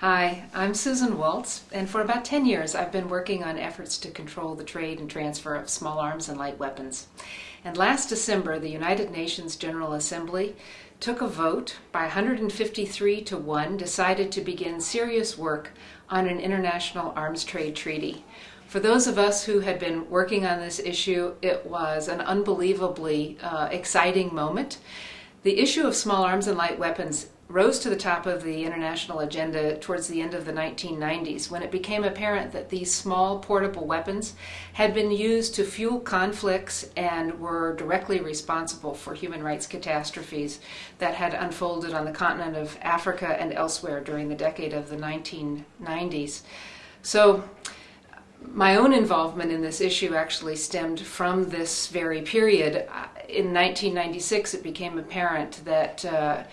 Hi, I'm Susan Waltz, and for about 10 years I've been working on efforts to control the trade and transfer of small arms and light weapons. And last December, the United Nations General Assembly took a vote by 153 to 1, decided to begin serious work on an international arms trade treaty. For those of us who had been working on this issue, it was an unbelievably uh, exciting moment. The issue of small arms and light weapons rose to the top of the international agenda towards the end of the 1990s when it became apparent that these small portable weapons had been used to fuel conflicts and were directly responsible for human rights catastrophes that had unfolded on the continent of Africa and elsewhere during the decade of the 1990s. So, my own involvement in this issue actually stemmed from this very period. In 1996, it became apparent that uh,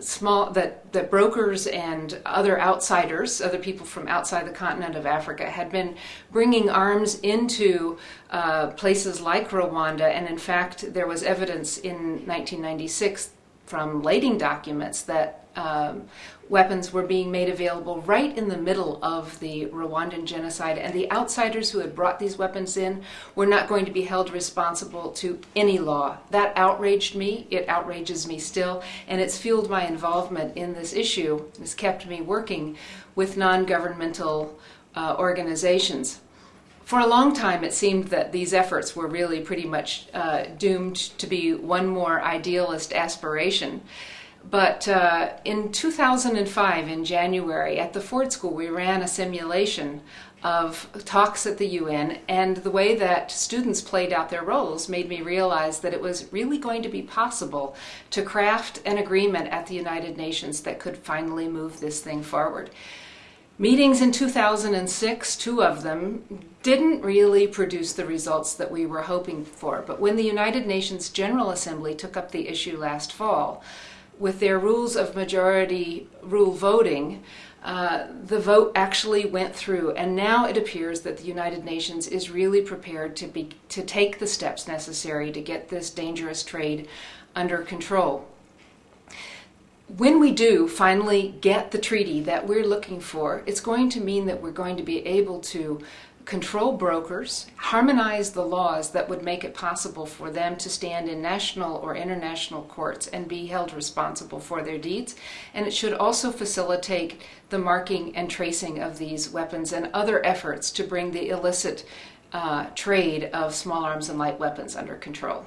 small that that brokers and other outsiders, other people from outside the continent of Africa, had been bringing arms into uh, places like Rwanda, and in fact, there was evidence in 1996 from lading documents that um, weapons were being made available right in the middle of the Rwandan genocide, and the outsiders who had brought these weapons in were not going to be held responsible to any law. That outraged me. It outrages me still, and it's fueled my involvement in this issue. It's kept me working with non governmental uh, organizations. For a long time, it seemed that these efforts were really pretty much uh, doomed to be one more idealist aspiration. But uh, in 2005, in January, at the Ford School, we ran a simulation of talks at the UN, and the way that students played out their roles made me realize that it was really going to be possible to craft an agreement at the United Nations that could finally move this thing forward. Meetings in 2006, two of them, didn't really produce the results that we were hoping for. But when the United Nations General Assembly took up the issue last fall, with their rules of majority rule voting, uh, the vote actually went through, and now it appears that the United Nations is really prepared to be to take the steps necessary to get this dangerous trade under control when we do finally get the treaty that we're looking for, it's going to mean that we're going to be able to control brokers, harmonize the laws that would make it possible for them to stand in national or international courts and be held responsible for their deeds. And it should also facilitate the marking and tracing of these weapons and other efforts to bring the illicit uh, trade of small arms and light weapons under control.